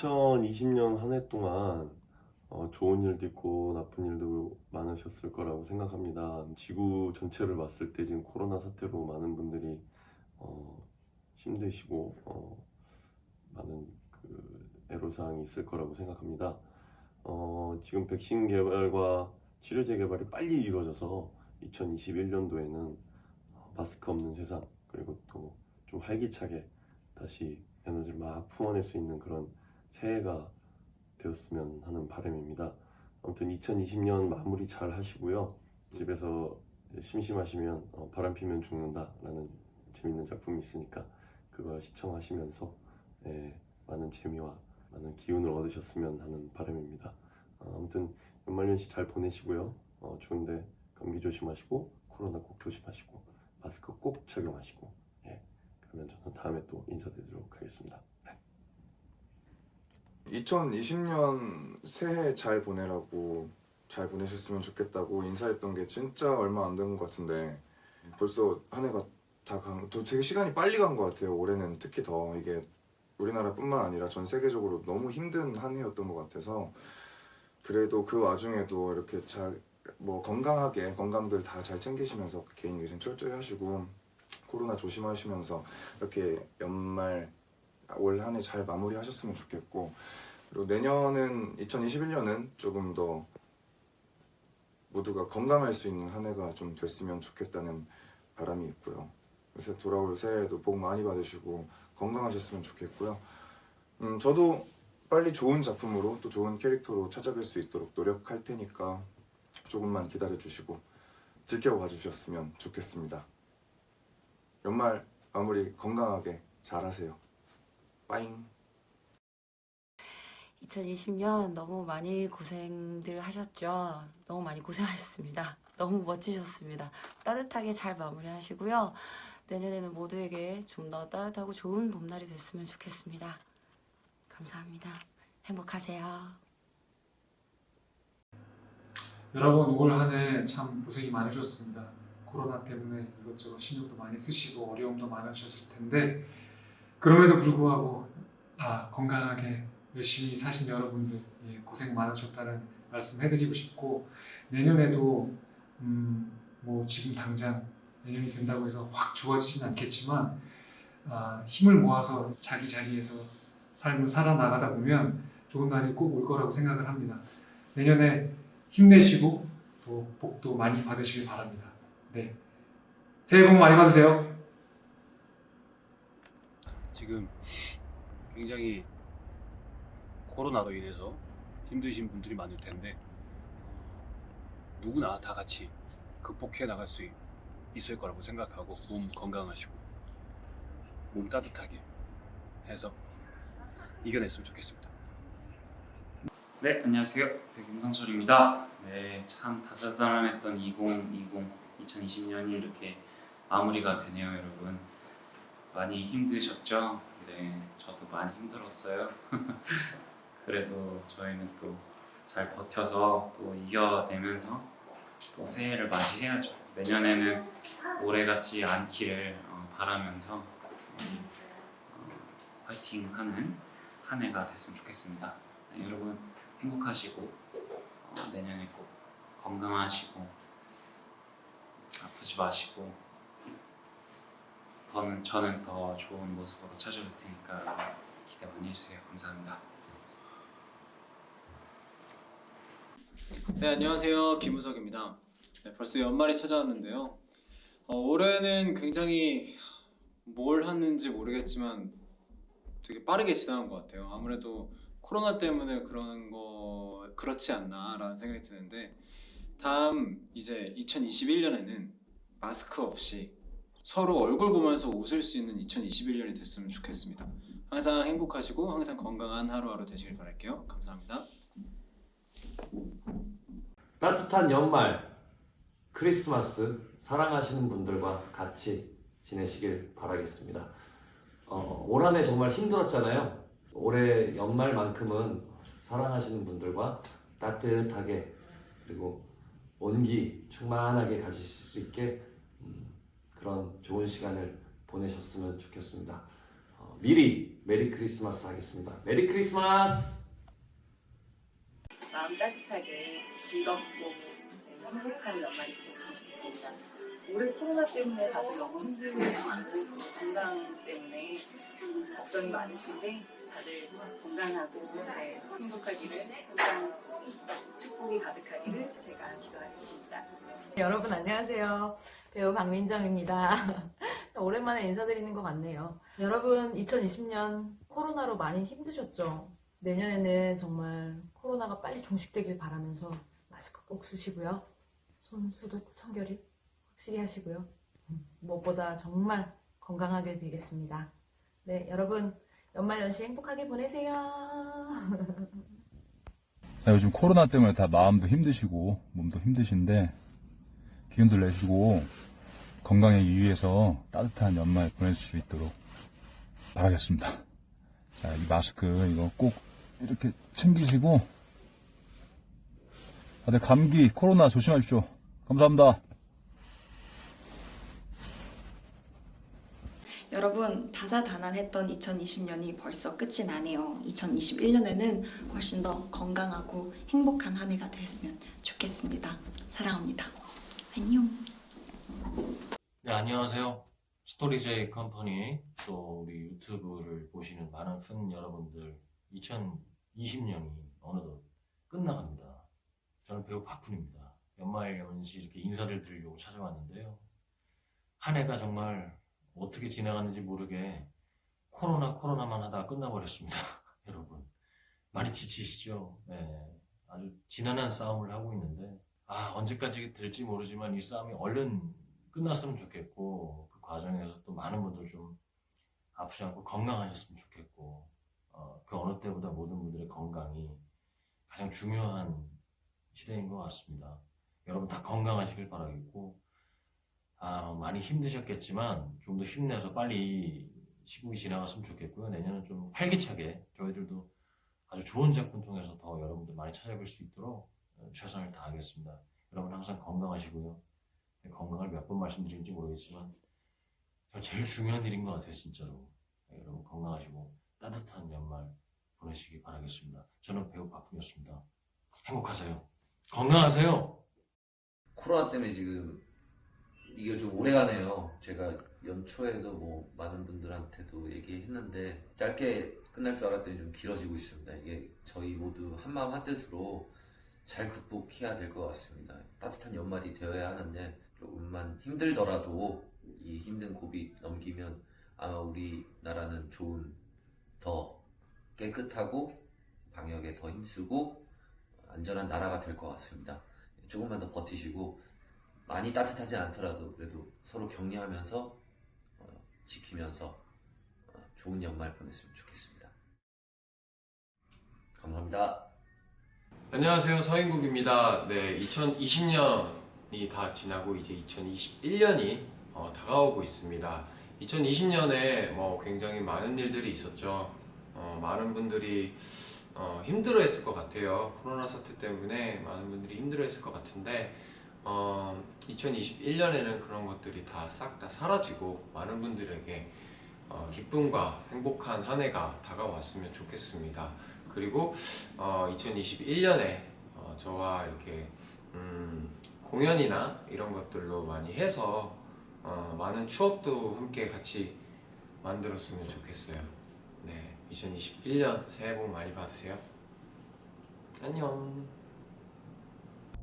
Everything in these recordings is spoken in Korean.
2020년 한 해 동안 어, 좋은 일도 있고 나쁜 일도 많으셨을 거라고 생각합니다. 지구 전체를 봤을 때 지금 코로나 사태로 많은 분들이 어, 힘드시고 어, 많은 그 애로사항이 있을 거라고 생각합니다. 어, 지금 백신 개발과 치료제 개발이 빨리 이루어져서 2021년도에는 마스크 없는 세상 그리고 또 좀 활기차게 다시 에너지를 막 품어낼 수 있는 그런 새해가 되었으면 하는 바람입니다. 아무튼 2020년 마무리 잘 하시고요. 집에서 심심하시면 어, 바람 피면 죽는다 라는 재밌는 작품이 있으니까 그거 시청하시면서 예, 많은 재미와 많은 기운을 얻으셨으면 하는 바람입니다. 어, 아무튼 연말연시 잘 보내시고요. 어, 좋은데 감기 조심하시고 코로나 꼭 조심하시고 마스크 꼭 착용하시고 예, 그러면 저는 다음에 또 인사드리도록 하겠습니다. 네. 2020년 새해 잘 보내라고 잘 보내셨으면 좋겠다고 인사했던 게 진짜 얼마 안 된 것 같은데 벌써 한 해가 다 간, 또 되게 시간이 빨리 간 것 같아요. 올해는 특히 더 이게 우리나라뿐만 아니라 전 세계적으로 너무 힘든 한 해였던 것 같아서 그래도 그 와중에도 이렇게 잘 뭐 건강하게 건강들 다 잘 챙기시면서 개인 위생 철저히 하시고 코로나 조심하시면서 이렇게 연말 올 한 해 잘 마무리하셨으면 좋겠고 그리고 내년은 2021년은 조금 더 모두가 건강할 수 있는 한 해가 좀 됐으면 좋겠다는 바람이 있고요. 그래서 돌아올 새해에도 복 많이 받으시고 건강하셨으면 좋겠고요. 음, 저도 빨리 좋은 작품으로 또 좋은 캐릭터로 찾아뵐 수 있도록 노력할 테니까 조금만 기다려 주시고 지켜봐 주셨으면 좋겠습니다. 연말 마무리 건강하게 잘 하세요. 빠잉. 2020년 너무 많이 고생들 하셨죠. 너무 많이 고생하셨습니다. 너무 멋지셨습니다. 따뜻하게 잘 마무리하시고요. 내년에는 모두에게 좀 더 따뜻하고 좋은 봄날이 됐으면 좋겠습니다. 감사합니다. 행복하세요. 여러분 올 한 해 참 고생이 많으셨습니다. 코로나 때문에 이것저것 신경도 많이 쓰시고 어려움도 많으셨을 텐데 그럼에도 불구하고 아, 건강하게 열심히 사신 여러분들 예, 고생 많으셨다는 말씀 해드리고 싶고 내년에도 음, 뭐 지금 당장 내년이 된다고 해서 확 좋아지진 않겠지만 아, 힘을 모아서 자기 자리에서 삶을 살아나가다 보면 좋은 날이 꼭 올 거라고 생각을 합니다. 내년에 힘내시고 또 복도 많이 받으시길 바랍니다. 네. 새해 복 많이 받으세요. 지금 굉장히 코로나로 인해서 힘드신 분들이 많을 텐데 누구나 다 같이 극복해 나갈 수 있- 있을 거라고 생각하고 몸 건강하시고 몸 따뜻하게 해서 이겨냈으면 좋겠습니다. 네, 안녕하세요. 백임성철입니다. 네, 참 다사다난했던 2020, 2020년이 이렇게 마무리가 되네요, 여러분. 많이 힘드셨죠? 네, 저도 많이 힘들었어요. 그래도 저희는 또 잘 버텨서 또 이겨내면서 또 새해를 맞이해야죠. 내년에는 올해같지 않기를 어, 바라면서 우리 어, 한 해가 됐으면 좋겠습니다. 네, 여러분 행복하시고 어, 내년에 꼭 건강하시고 아프지 마시고 저는 저는 더 좋은 모습으로 찾아올 테니까 기대 많이 해주세요. 감사합니다. 네 안녕하세요 김우석입니다. 네, 벌써 연말이 찾아왔는데요. 어, 올해는 굉장히 뭘 했는지 모르겠지만 되게 빠르게 지나간 것 같아요. 아무래도 코로나 때문에 그런 거 그렇지 않나 라는 생각이 드는데 다음 이제 2021년에는 마스크 없이 서로 얼굴 보면서 웃을 수 있는 2021년이 됐으면 좋겠습니다. 항상 행복하시고 항상 건강한 하루하루 되시길 바랄게요. 감사합니다. 따뜻한 연말 크리스마스 사랑하시는 분들과 같이 지내시길 바라겠습니다. 어, 올 한해 정말 힘들었잖아요. 올해 연말만큼은 사랑하시는 분들과 따뜻하게 그리고 온기 충만하게 가지실 수 있게 음, 그런 좋은 시간을 보내셨으면 좋겠습니다. 어, 미리 Merry Christmas 하겠습니다. Merry Christmas! 마음 따뜻하게 즐겁고 행복한 연말이 되셨으면 좋겠습니다. 올해 코로나 때문에 다들 너무 힘드시고 건강 때문에 걱정이 많으신데 다들 건강하고 네, 행복하기를 항상 축복이 가득하기를 제가 기도하겠습니다. 여러분 안녕하세요. 배우 박민정입니다. 오랜만에 인사드리는 것 같네요. 여러분 2020년 코로나로 많이 힘드셨죠? 내년에는 정말 코로나가 빨리 종식되길 바라면서 마스크 꼭 쓰시고요. 손 소독 청결이 확실히 하시고요. 음, 무엇보다 정말 건강하길 빌겠습니다. 네, 여러분 연말연시 행복하게 보내세요. 아, 요즘 코로나 때문에 다 마음도 힘드시고 몸도 힘드신데 기운들 내시고 건강에 유의해서 따뜻한 연말 보낼 수 있도록 바라겠습니다. 자, 이 마스크 이거 꼭 이렇게 챙기시고 다들 감기, 코로나 조심하십시오. 감사합니다. 여러분 다사다난했던 2020년이 벌써 끝이 나네요. 2021년에는 훨씬 더 건강하고 행복한 한 해가 됐으면 좋겠습니다. 사랑합니다. 안녕. 네, 안녕하세요. 스토리제이 컴퍼니 또 우리 유튜브를 보시는 많은 팬 여러분들 2020년이 어느덧 끝나갑니다. 저는 배우 박훈입니다. 연말 연시 이렇게 인사를 드리려고 찾아왔는데요. 한 해가 정말 어떻게 지나갔는지 모르게 코로나 코로나만 하다가 끝나버렸습니다. 여러분 많이 지치시죠? 네, 아주 지난한 싸움을 하고 있는데 아 언제까지 될지 모르지만 이 싸움이 얼른 끝났으면 좋겠고 그 과정에서 또 많은 분들 좀 아프지 않고 건강하셨으면 좋겠고 어, 그 어느 때보다 모든 분들의 건강이 가장 중요한 시대인 것 같습니다. 여러분 다 건강하시길 바라겠고 아, 많이 힘드셨겠지만 좀 더 힘내서 빨리 시국이 지나갔으면 좋겠고요. 내년은 좀 활기차게 저희들도 아주 좋은 작품 통해서 더 여러분들 많이 찾아뵐 수 있도록 어, 최선을 다하겠습니다. 여러분 항상 건강하시고요. 네, 건강을 몇 번 말씀드린지 모르겠지만 저 제일 중요한 일인 것 같아요, 진짜로. 네, 여러분 건강하시고 따뜻한 연말 보내시기 바라겠습니다. 저는 배우 박훈이었습니다. 행복하세요. 건강하세요. 코로나 때문에 지금 이게 좀 오래 가네요. 제가 연초에도 뭐 많은 분들한테도 얘기했는데 짧게 끝날 줄 알았더니 좀 길어지고 있습니다. 이게 저희 모두 한마음 한뜻으로 잘 극복해야 될 것 같습니다. 따뜻한 연말이 되어야 하는데 조금만 힘들더라도 이 힘든 고비 넘기면 아마 우리나라는 좋은 더 깨끗하고 방역에 더 힘쓰고 안전한 나라가 될 것 같습니다. 조금만 더 버티시고 많이 따뜻하지 않더라도 그래도 서로 격려하면서 어, 지키면서 어, 좋은 연말 보냈으면 좋겠습니다. 감사합니다. 안녕하세요 서인국입니다. 네, 2020년이 다 지나고 이제 2021년이 어, 다가오고 있습니다. 2020년에 뭐 굉장히 많은 일들이 있었죠. 어, 많은 분들이 어, 힘들어 했을 것 같아요. 코로나 사태 때문에 많은 분들이 힘들어 했을 것 같은데 어, 2021년에는 그런 것들이 다 싹다 사라지고 많은 분들에게 어, 기쁨과 행복한 한 해가 다가왔으면 좋겠습니다. 그리고 어, 2021년에 어, 저와 이렇게 음, 공연이나 이런 것들도 많이 해서 어, 많은 추억도 함께 같이 만들었으면 좋겠어요. 네, 2021년 새해 복 많이 받으세요. 안녕.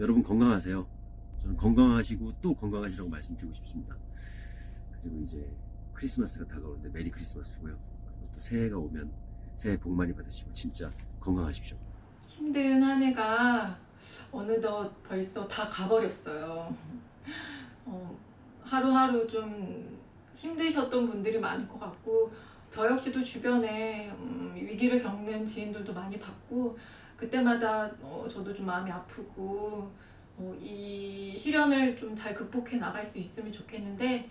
여러분 건강하세요. 저는 건강하시고 또 건강하시라고 말씀드리고 싶습니다. 그리고 이제 크리스마스가 다가오는데 메리 크리스마스고요. 또 새해가 오면 새해 복 많이 받으시고 진짜 건강하십시오. 힘든 한 해가 어느덧 벌써 다 가버렸어요. 어, 하루하루 좀 힘드셨던 분들이 많을 것 같고 저 역시도 주변에 음, 위기를 겪는 지인들도 많이 봤고 그때마다 어, 저도 좀 마음이 아프고 어, 이 시련을 좀 잘 극복해 나갈 수 있으면 좋겠는데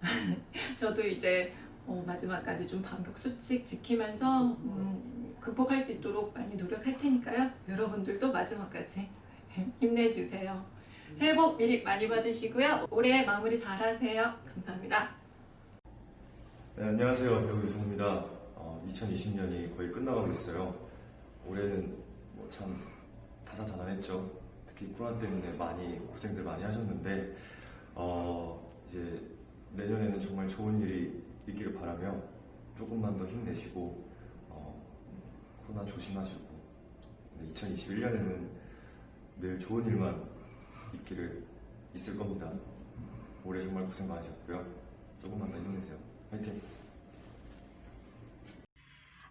저도 이제 어, 마지막까지 좀 방역 수칙 지키면서 음, 극복할 수 있도록 많이 노력할 테니까요. 여러분들도 마지막까지 힘내주세요. 새해 복 미리 많이 받으시고요. 올해 마무리 잘 하세요. 감사합니다. 네, 안녕하세요. 배우 유승입니다. 2020년이 거의 끝나가고 있어요. 올해는 뭐 참 다사다난했죠. 특히 코로나 때문에 많이 고생들 많이 하셨는데 어, 이제 내년에는 정말 좋은 일이 있기를 바라며 조금만 더 힘내시고 어, 코로나 조심하시고 2021년에는 늘 좋은 일만 있기를 있을 겁니다. 올해 정말 고생 많으셨고요. 조금만 더 힘내세요. 화이팅!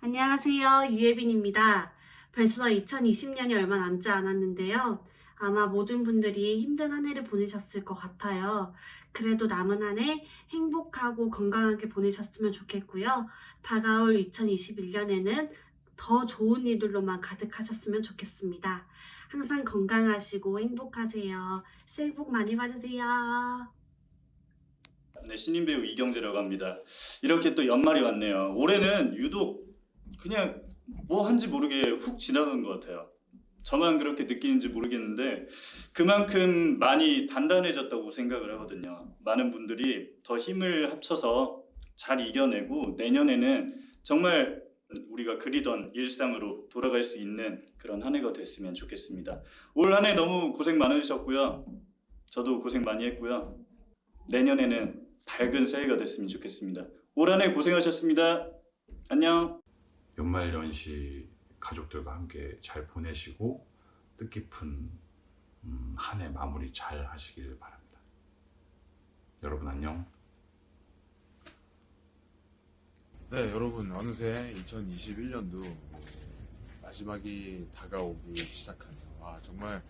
안녕하세요. 유예빈입니다. 벌써 2020년이 얼마 남지 않았는데요. 아마 모든 분들이 힘든 한 해를 보내셨을 것 같아요. 그래도 남은 한 해 행복하고 건강하게 보내셨으면 좋겠고요. 다가올 2021년에는 더 좋은 일들로만 가득하셨으면 좋겠습니다. 항상 건강하시고 행복하세요. 새해 복 많이 받으세요. 네, 신인 배우 이경재라고 합니다. 이렇게 또 연말이 왔네요. 올해는 유독 그냥 뭐 한지 모르게 훅 지나간 것 같아요. 저만 그렇게 느끼는지 모르겠는데 그만큼 많이 단단해졌다고 생각을 하거든요. 많은 분들이 더 힘을 합쳐서 잘 이겨내고 내년에는 정말 우리가 그리던 일상으로 돌아갈 수 있는 그런 한 해가 됐으면 좋겠습니다. 올 한 해 너무 고생 많으셨고요. 저도 고생 많이 했고요. 내년에는 밝은 새해가 됐으면 좋겠습니다. 올 한 해 고생하셨습니다. 안녕. 연말 연시 가족들과 함께 잘 보내시고 뜻깊은 음, 한해 마무리 잘 하시길 바랍니다. 여러분 안녕. 네, 여러분 어느새 2021년도 마지막이 다가오기 시작하네요. 아 정말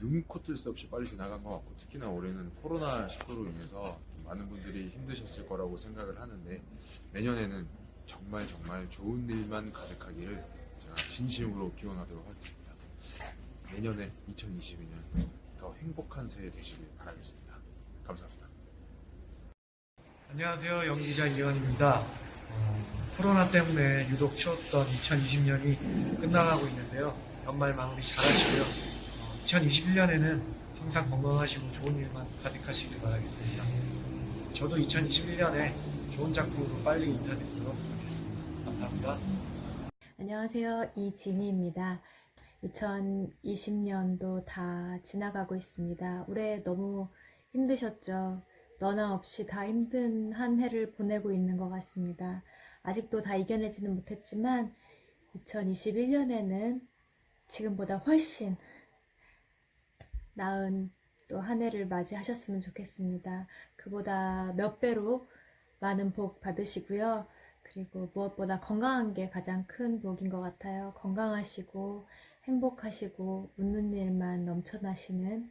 눈코 뜰 새 없이 빨리 지나간 것 같고 특히나 올해는 코로나 19로 인해서 많은 분들이 힘드셨을 거라고 생각을 하는데 내년에는 정말 정말 좋은 일만 가득하기를 제가 진심으로 기원하도록 하겠습니다. 내년에 2022년 더 행복한 새해 되시길 바라겠습니다. 감사합니다. 안녕하세요. 연기자 이현입니다. 어, 코로나 때문에 유독 추웠던 2020년이 끝나가고 있는데요. 연말 마무리 잘 하시고요. 어, 2021년에는 항상 건강하시고 좋은 일만 가득하시길 바라겠습니다. 저도 2021년에 좋은 작품으로 빨리 하겠습니다. 감사합니다. 안녕하세요. 이진희입니다. 2020년도 다 지나가고 있습니다. 올해 너무 힘드셨죠? 너나 없이 다 힘든 한 해를 보내고 있는 것 같습니다. 아직도 다 이겨내지는 못했지만 2021년에는 지금보다 훨씬 나은 또 한 해를 맞이하셨으면 좋겠습니다. 그보다 몇 배로 많은 복 받으시고요. 그리고 무엇보다 건강한 게 가장 큰 복인 것 같아요. 건강하시고 행복하시고 웃는 일만 넘쳐나시는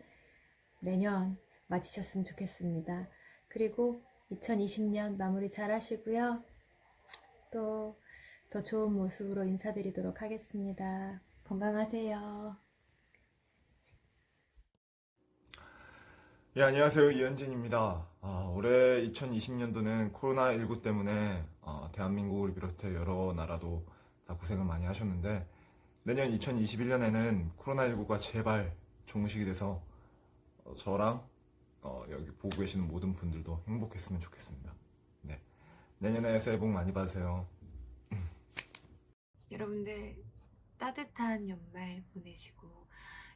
내년 맞이셨으면 좋겠습니다. 그리고 2020년 마무리 잘 하시고요. 또 더 좋은 모습으로 인사드리도록 하겠습니다. 건강하세요. 예, 안녕하세요. 이현진입니다. 아, 올해 2020년도는 코로나19 때문에 어, 대한민국을 비롯해 여러 나라도 다 고생을 많이 하셨는데 내년 2021년에는 코로나19가 제발 종식이 돼서 어, 저랑 어, 여기 보고 계시는 모든 분들도 행복했으면 좋겠습니다. 네. 내년에 새해 복 많이 받으세요. 여러분들 따뜻한 연말 보내시고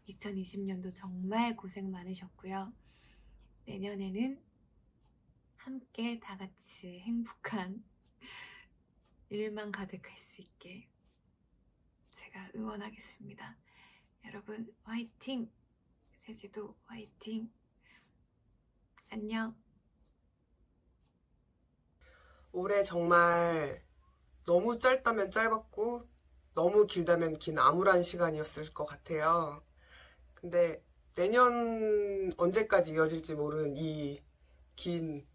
2020년도 정말 고생 많으셨고요. 내년에는 함께 다 같이 행복한 일만 가득할 수 있게 제가 응원하겠습니다. 여러분 화이팅! 세지도 화이팅! 안녕! 올해 정말 너무 짧다면 짧았고 너무 길다면 긴 암울한 시간이었을 것 같아요. 근데 내년 언제까지 이어질지 모르는 이 긴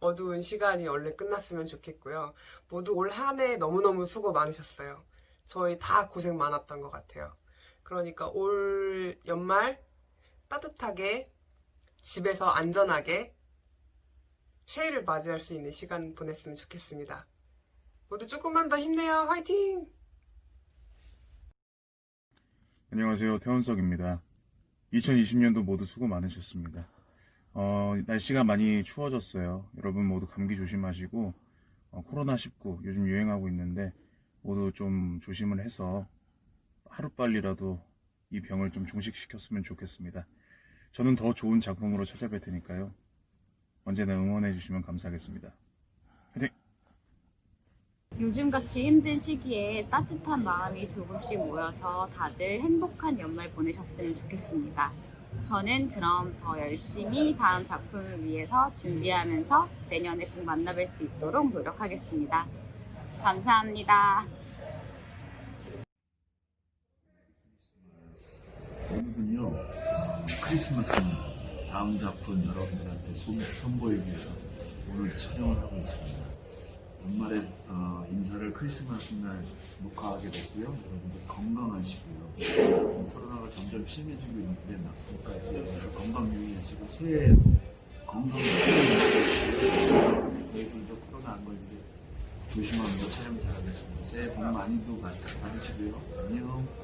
어두운 시간이 얼른 끝났으면 좋겠고요. 모두 올 한 해 너무너무 수고 많으셨어요. 저희 다 고생 많았던 것 같아요. 그러니까 올 연말 따뜻하게 집에서 안전하게 새해를 맞이할 수 있는 시간 보냈으면 좋겠습니다. 모두 조금만 더 힘내요. 화이팅! 안녕하세요. 태원석입니다. 2020년도 모두 수고 많으셨습니다. 어, 날씨가 많이 추워졌어요. 여러분 모두 감기 조심하시고 어, 코로나19 요즘 유행하고 있는데 모두 좀 조심을 해서 하루빨리라도 이 병을 좀 종식시켰으면 좋겠습니다. 저는 더 좋은 작품으로 찾아뵐 테니까요. 언제나 응원해 주시면 감사하겠습니다. 화이팅! 요즘같이 힘든 시기에 따뜻한 마음이 조금씩 모여서 다들 행복한 연말 보내셨으면 좋겠습니다. 저는 그럼 더 열심히 다음 작품을 위해서 준비하면서 내년에 꼭 만나뵐 수 있도록 노력하겠습니다. 감사합니다. 오늘은요 어, 크리스마스입니다. 다음 작품 여러분들한테 선, 선보이기 위해서 오늘 촬영을 하고 있습니다. 연말에 어, 인사를 크리스마스 날 녹화하게 됐고요. 여러분들 건강하시고요. 코로나가 점점 심해지고 있는데 여러분들 건강 유의하시고 새해 건강하시고 저희들도 코로나 안 걸리게 조심하면서 촬영 잘하겠습니다. 새해 복 많이도 받- 받으시고요. 안녕.